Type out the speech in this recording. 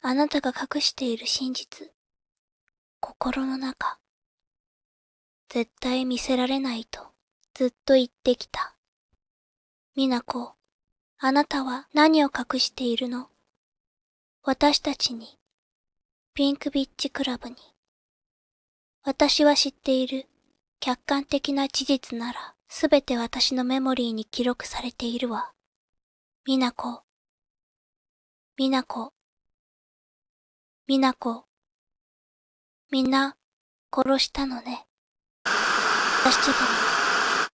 あなたが隠している真実。心の中。絶対見せられないとずっと言ってきた。みなこ、あなたは何を隠しているの？私たちに、ピンクビッチクラブに。私は知っている客観的な事実ならすべて私のメモリーに記録されているわ。みなこ、みなこ、みなこ、みんな殺したのね。私でも